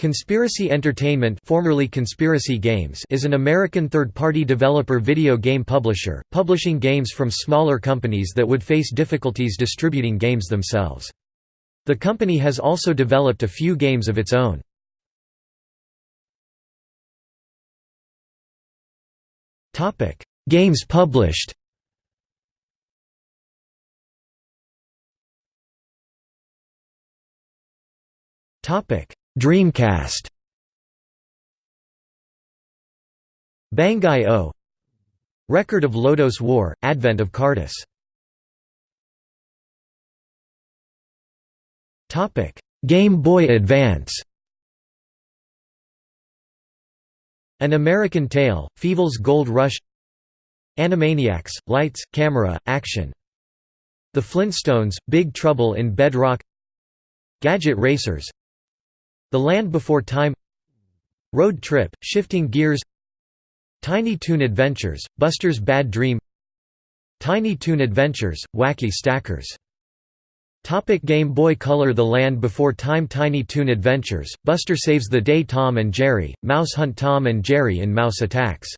Conspiracy Entertainment formerly Conspiracy Games is an American third-party developer video game publisher, publishing games from smaller companies that would face difficulties distributing games themselves. The company has also developed a few games of its own. games published Topic Dreamcast. Bangai O. Record of Lodoss War, Advent of Cardice Game Boy Advance. An American Tail, Fievel's Gold Rush. Animaniacs, Lights, Camera, Action. The Flintstones, Big Trouble in Bedrock. Gadget Racers the Land Before Time Road Trip, Shifting Gears Tiny Toon Adventures, Buster's Bad Dream Tiny Toon Adventures, Wacky Stackers. Topic Game Boy Color The Land Before Time Tiny Toon Adventures, Buster Saves the Day Tom and Jerry, Mouse Hunt Tom and Jerry in Mouse Attacks.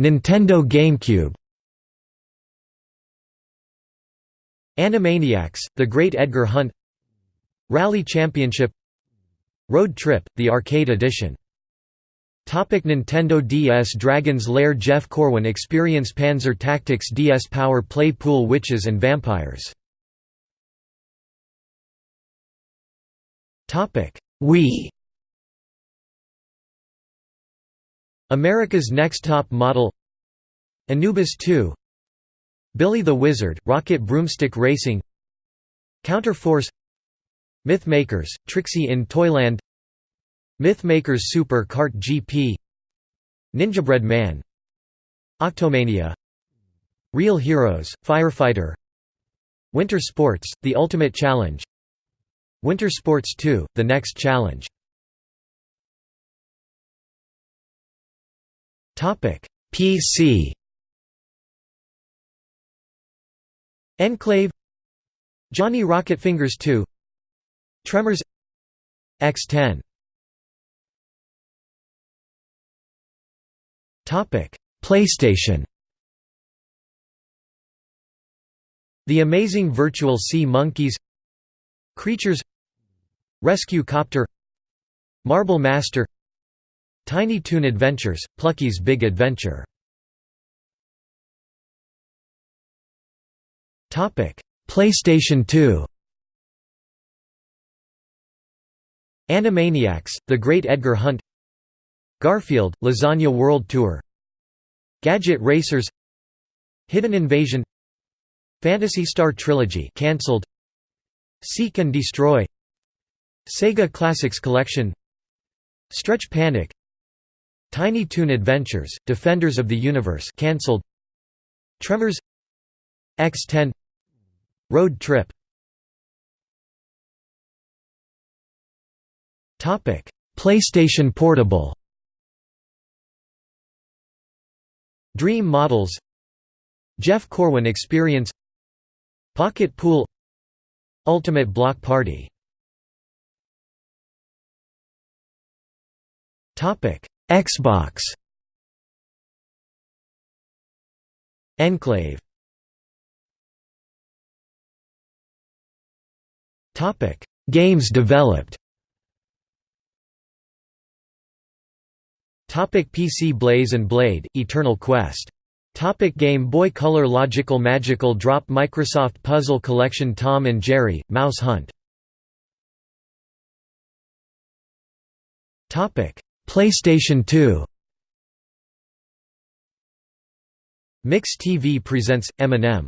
Nintendo GameCube Animaniacs, The Great Edgar Hunt. Rally Championship. Road Trip, the Arcade Edition. Topic Nintendo DS Dragon's Lair Jeff Corwin Experience Panzer Tactics DS Power Play Pool Witches and Vampires. Wii. America's Next Top Model. Anubis 2 Billy the Wizard, Rocket Broomstick Racing Counterforce Mythmakers, Trixie in Toyland Mythmakers Super Kart GP Ninjabread Man Octomania Real Heroes, Firefighter Winter Sports, The Ultimate Challenge Winter Sports 2, The Next Challenge. PC Enclave Johnny Rocket Fingers 2 Tremors X10 Topic: PlayStation. The Amazing Virtual Sea Monkeys Creatures Rescue Copter Marble Master Tiny Toon Adventures, Plucky's Big Adventure PlayStation 2 Animaniacs, The Great Edgar Hunt. Garfield, Lasagna World Tour. Gadget Racers. Hidden Invasion. Phantasy Star Trilogy cancelled. Seek and Destroy. Sega Classics Collection. Stretch Panic. Tiny Toon Adventures, Defenders of the Universe cancelled. Tremors. X10 Road trip. Topic. PlayStation Portable. Dream Models. Jeff Corwin Experience. Pocket Pool. Ultimate Block Party. Topic. Xbox. Enclave Games developed. Topic. PC Blaze and Blade, Eternal Quest. Topic. Game Boy Color Logical Magical Drop Microsoft Puzzle Collection Tom and Jerry, Mouse Hunt. Topic. PlayStation 2 Mix TV presents, Eminem